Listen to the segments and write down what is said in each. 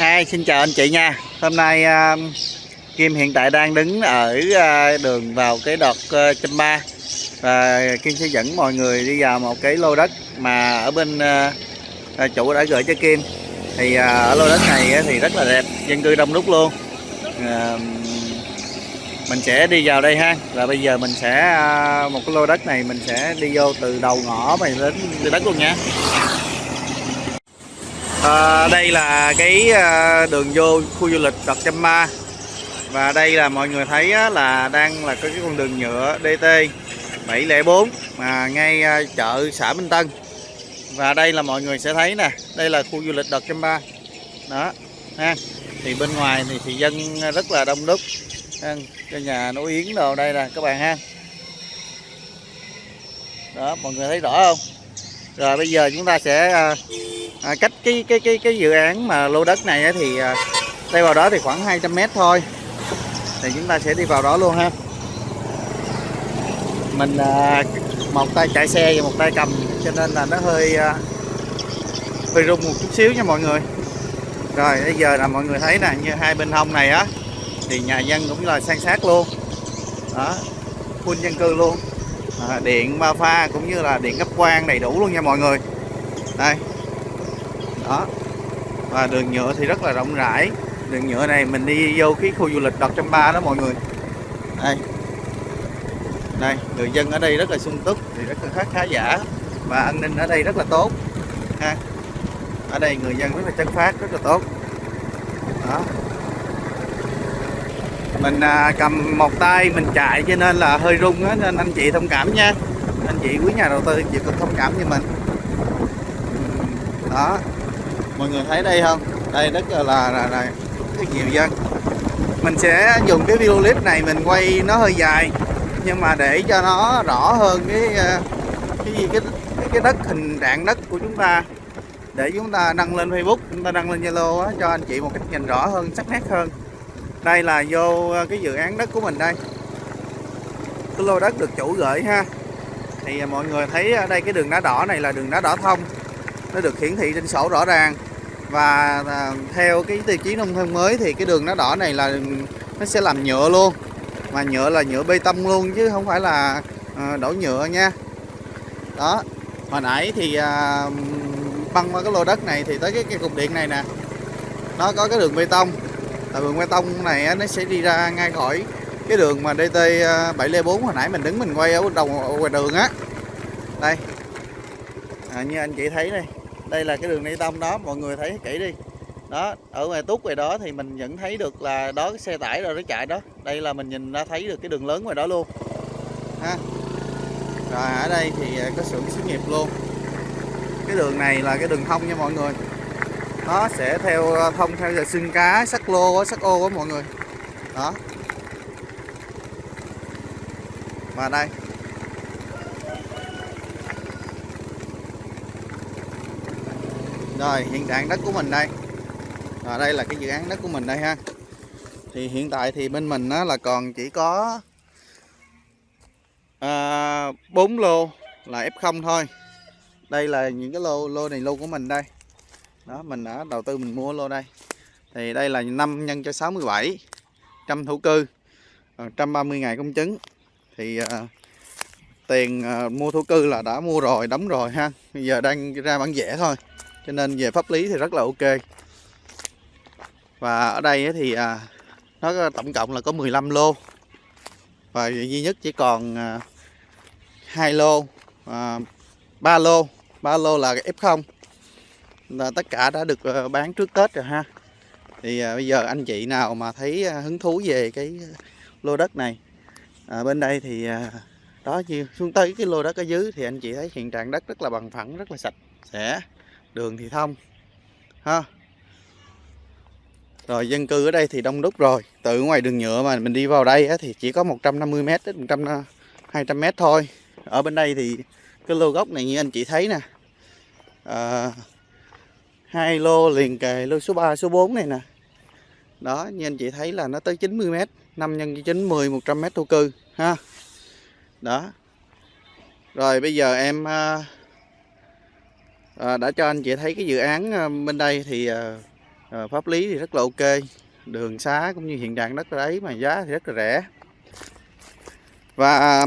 Hi, xin chào anh chị nha. Hôm nay uh, Kim hiện tại đang đứng ở uh, đường vào cái đọt uh, châm ba và Kim sẽ dẫn mọi người đi vào một cái lô đất mà ở bên uh, uh chủ đã gửi cho Kim. Thì uh, ở lô đất này thì rất là đẹp, dân cư đông đúc luôn. Uh, mình sẽ đi vào đây ha. Và bây giờ mình sẽ uh, một cái lô đất này mình sẽ đi vô từ đầu ngõ mà đến đất luôn nha. À, đây là cái ờ, đường vô khu du lịch Đập Châm Ma. Và đây là mọi người thấy là đang là có cái con đường nhựa DT 704 mà ngay ờ, chợ xã Minh Tân. Và đây là mọi người sẽ thấy nè đây là khu du lịch Đập Châm Ma. Đó ha. Thì bên ngoài thì, thì dân rất là đông đúc ha. cái nhà nấu yến đồ đây nè các bạn ha. Đó mọi người thấy rõ không? Rồi bây giờ chúng ta sẽ à, à, cách cái cái cái cái dự án mà lô đất này thì à, đây vào đó thì khoảng 200 mét thôi. Thì chúng ta sẽ đi vào đó luôn ha. Mình à, một tay chạy xe và một tay cầm cho nên là nó hơi à, hơi rung một chút xíu nha mọi người. Rồi bây giờ là mọi người thấy nè như hai bên hông này á thì nhà dân cũng là san sát luôn. Đó full dân cư luôn à, điện ba pha cũng như là điện cấp quang đầy đủ luôn nha mọi người. Đây. Đó. Và đường nhựa thì rất là rộng rãi. Đường nhựa này mình đi vô cái khu du lịch đọc trăm ba đó mọi người. Đây. Đây người dân ở đây rất là sung túc thì rất là khá khá giả. Và an ninh ở đây rất là tốt. Ha. Ở đây người dân rất là chất phát rất là tốt. Đó mình à, cầm một tay mình chạy cho nên là hơi rung á nên anh chị thông cảm nha. Anh chị quý nhà đầu tư chị cũng thông cảm cho mình. Đó. Mọi người thấy đây không? Đây rất là là, là, là rất nhiều dân. Mình sẽ dùng cái video clip này mình quay nó hơi dài nhưng mà để cho nó rõ hơn cái à, cái gì cái cái đất hình trạng đất của chúng ta. Để chúng ta đăng lên Facebook chúng ta đăng lên Zalo cho anh chị một cách nhìn rõ hơn sắc nét hơn đây là vô ờ, cái dự án đất của mình đây. Cái lô đất được chủ gửi ha. Thì ờ, mọi người thấy ở đây cái đường đá đỏ này là đường đá đỏ thông. Nó được hiển thị trên sổ rõ ràng. Và theo cái tiêu chí nông thôn mới thì cái đường đá đỏ này là nó sẽ làm nhựa luôn. Mà nhựa là nhựa bê tông luôn chứ không phải là đổ nhựa nha. Đó. Hồi nãy thì băng qua cái lô đất này thì tới cái, cái cục điện này nè. Nó có cái đường bê tông tại đường bê tông này nó sẽ đi ra ngay khỏi cái đường mà DT 704 à, hồi nãy mình đứng mình quay ở đầu ngoài đường á. Đây. À, như anh chị thấy đây đây là cái đường bê tông đó mọi người thấy kỹ đi. Đó ở ngoài túc ngoài đó thì mình vẫn thấy được là đó cái xe tải rồi nó chạy đó. Đây là mình nhìn ra thấy được cái đường lớn ngoài đó luôn. Ha. Rồi ở đây thì à, có xưởng xí nghiệp luôn. Cái đường này là cái đường thông nha mọi người nó sẽ theo ờ, thông theo giờ xương cá sắt lô sắt ô của mọi người. Đó. Mà đây. Rồi hiện trạng đất của mình đây. Và đây là cái dự án đất của mình đây ha. Thì hiện tại thì bên mình á, là còn chỉ có à, 4 lô là F0 thôi. Đây là những cái lô lô này lô của mình đây đó mình đã đầu tư mình mua lô đây. Thì đây là 5 nhân cho 67 trăm thổ cư ờ, 130 ngày công chứng. Thì uh, tiền uh, mua thổ cư là đã mua rồi đóng rồi ha. Bây giờ đang ra bản vẽ thôi cho nên về pháp lý thì rất là ok. Và ở đây thì uh, nó tổng cộng là có 15 lô. Và duy nhất chỉ còn à, hai lô à, ba 3 lô. Ba lô là F0 tất cả đã được ờ, bán trước Tết rồi ha. Thì à, bây giờ anh chị nào mà thấy à, hứng thú về cái lô đất này à, bên đây thì à, đó như xuống tới cái lô đất ở dưới thì anh chị thấy hiện trạng đất rất là bằng phẳng rất là sạch sẽ đường thì thông ha. Rồi dân cư ở đây thì đông đúc rồi từ ngoài đường nhựa mà mình đi vào đây á, thì chỉ có 150 m đến 100 200 m thôi. Ở bên đây thì cái lô gốc này như anh chị thấy nè à, hai lô liền kề lô số 3 số 4 này nè. Đó như anh chị thấy là nó tới 90 m 5 nhân 9 10 100 m thổ cư ha. Đó. Rồi bây giờ em à, à, đã cho anh chị thấy cái dự án à, bên đây thì à, à, pháp lý thì rất là ok. Đường xá cũng như hiện trạng đất đấy mà giá thì rất là rẻ. Và à,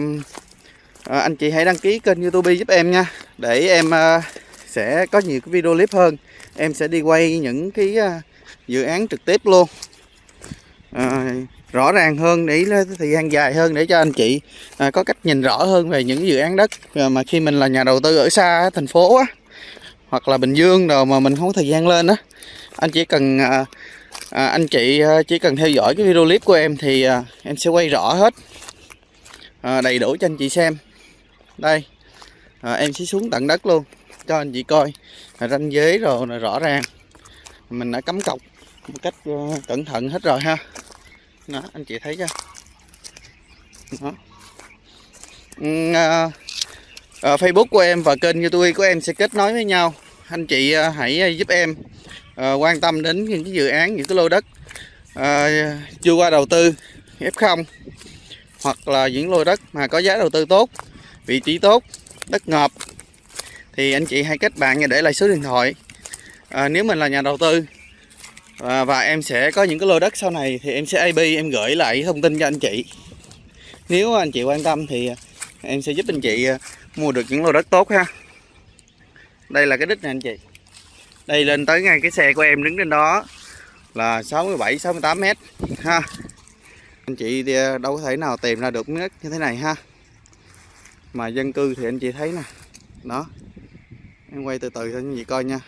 à, anh chị hãy đăng ký kênh youtube giúp em nha để em à, sẽ có nhiều cái video clip hơn em sẽ đi quay những cái à, dự án trực tiếp luôn. À, rõ ràng hơn để thời gian dài hơn để cho anh chị à, có cách nhìn rõ hơn về những dự án đất. À, mà khi mình là nhà đầu tư ở xa thành phố á hoặc là Bình Dương rồi mà mình không có thời gian lên á anh chỉ cần à, à, anh chị à, chỉ cần theo dõi cái video clip của em thì à, em sẽ quay rõ hết. À, đầy đủ cho anh chị xem. Đây à, em sẽ xuống tận đất luôn cho anh chị coi. Ranh giới rồi là rõ ràng. Mình đã cắm cọc một cách ờ, cẩn thận hết rồi ha. Đó anh chị thấy chưa? Đó. À, à, Facebook của em và kênh YouTube của em sẽ kết nối với nhau. Anh chị à, hãy ờ, giúp em à, quan tâm đến những cái dự án những cái lô đất à, chưa qua đầu tư F0 hoặc là những lô đất mà có giá đầu tư tốt vị trí tốt đất ngập thì anh chị hãy kết bạn và để lại số điện thoại. À, nếu mình là nhà đầu tư à, và em sẽ có những cái lô đất sau này thì em sẽ AB em gửi lại thông tin cho anh chị. Nếu anh chị quan tâm thì à, em sẽ giúp anh chị à, mua được những lô đất tốt ha. Đây là cái đích này anh chị. Đây lên tới ngay cái xe của em đứng trên đó là 67 68 mét ha. Anh chị à, đâu có thể nào tìm ra được miếng như thế này ha. Mà dân cư thì anh chị thấy nè đó em quay từ từ cho anh chị coi nha.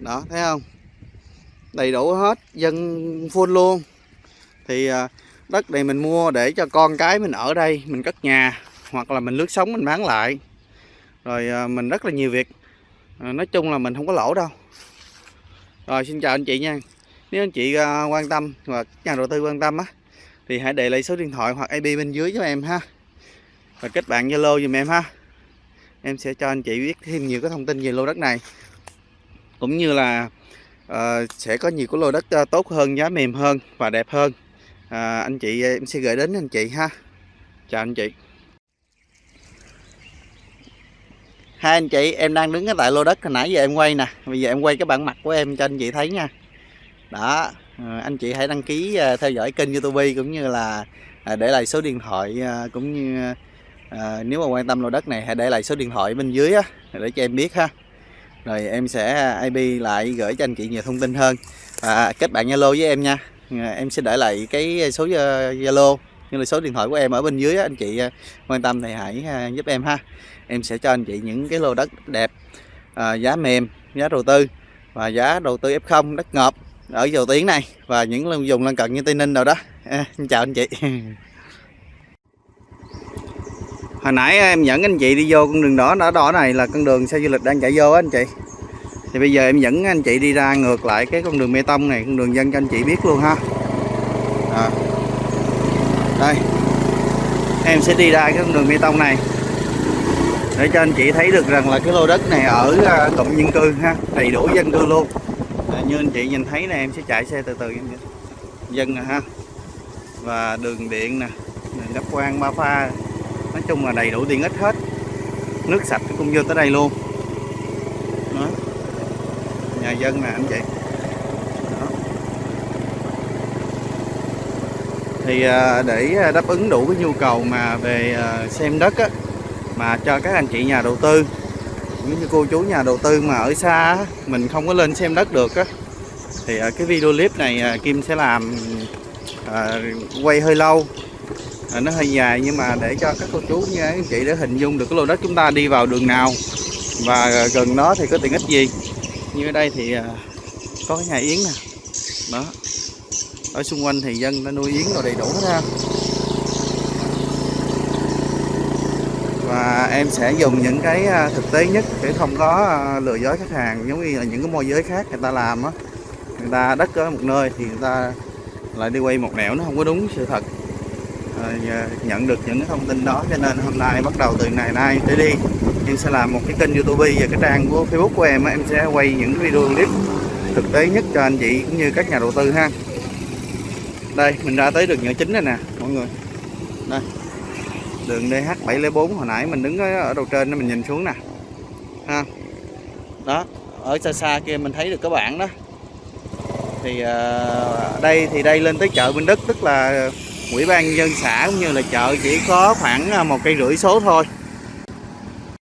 Đó, thấy không? Đầy đủ hết dân full luôn. Thì à, đất này mình mua để cho con cái mình ở đây, mình cất nhà, hoặc là mình lướt sống mình bán lại. Rồi à, mình rất là nhiều việc. À, nói chung là mình không có lỗ đâu. Rồi, xin chào anh chị nha. Nếu anh chị quan tâm và nhà đầu tư quan tâm á, thì hãy để lại số điện thoại hoặc IP bên dưới cho em ha. Và kết bạn Zalo giùm em ha em sẽ cho anh chị biết thêm nhiều cái thông tin về lô đất này. Cũng như là uh, sẽ có nhiều cái lô đất uh, tốt hơn giá mềm hơn và đẹp hơn. Uh, anh chị ờ, em sẽ gửi đến anh chị ha. Chào anh chị. Hai anh chị em đang đứng ở tại lô đất. Hồi nãy giờ em quay nè. Bây giờ em quay cái bản mặt của em cho anh chị thấy nha. Đó anh chị hãy đăng ký theo dõi kênh youtube cũng như là để lại số điện thoại cũng như à, nếu mà quan tâm lô đất này hãy để lại số điện thoại bên dưới á để cho em biết ha. Rồi em sẽ IP lại gửi cho anh chị nhiều thông tin hơn. Và kết bạn Zalo với em nha. À, em sẽ để lại cái số ờ, Zalo như là số điện thoại của em ở bên dưới á, anh chị ờ, quan tâm thì hãy ờ, giúp em ha. Em sẽ cho anh chị những cái lô đất đẹp à, giá mềm giá đầu tư và giá đầu tư F0 đất ngọt ở dầu tiếng này và những dùng lân cận như Tây Ninh rồi đó. À, chào anh chị. hồi nãy em dẫn anh chị đi vô con đường đỏ đỏ đỏ này là con đường xe du lịch đang chạy vô á anh chị. Thì bây giờ em dẫn anh chị đi ra ngược lại cái con đường bê tông này con đường dân cho anh chị biết luôn ha. À. đây. Em sẽ đi ra cái con đường bê tông này. Để cho anh chị thấy được rằng là cái lô đất này ở à, cụm dân cư ha đầy đủ dân cư luôn. À, như anh chị nhìn thấy này em sẽ chạy xe từ từ em dân nè ha. Và đường điện nè đường đắp quang ba pha nói chung là đầy đủ tiện ích hết nước sạch cũng vô tới đây luôn đó. nhà dân nè anh chị đó. thì à, để à, đáp ứng đủ cái nhu cầu mà về à, xem đất á, mà cho các anh chị nhà đầu tư những như cô chú nhà đầu tư mà ở xa mình không có lên xem đất được á thì cái video clip này Kim sẽ làm à, quay hơi lâu à, nó hơi dài nhưng mà để cho các cô chú như anh chị để hình dung được cái lô đất chúng ta đi vào đường nào và gần đó thì có tiện ích gì. Như ở đây thì ờ, có cái nhà yến nè. Đó. Ở xung quanh thì dân đã nuôi yến rồi đầy đủ hết ha. Và em sẽ dùng những cái ờ, thực tế nhất để không có lừa dối khách hàng giống như là những cái môi giới khác người ta làm á. Người ta đất ở một nơi thì người ta lại đi quay một nẻo nó không có đúng sự thật nhận được những thông tin đó cho nên hôm nay bắt đầu từ ngày nay tới đi em sẽ làm một cái kênh youtube và cái trang của facebook của em em sẽ quay những video clip thực tế nhất cho anh chị cũng như các nhà đầu tư ha. Đây mình ra tới đường nhựa chính này nè mọi người. Đây đường DH704 hồi nãy mình đứng ở đầu trên mình nhìn xuống nè. Ha đó ở xa xa kia mình thấy được các bạn đó. Thì uh, đây thì đây lên tới chợ Bình Đức tức là ủy ban dân xã cũng như là chợ chỉ có khoảng à, một cây rưỡi số thôi.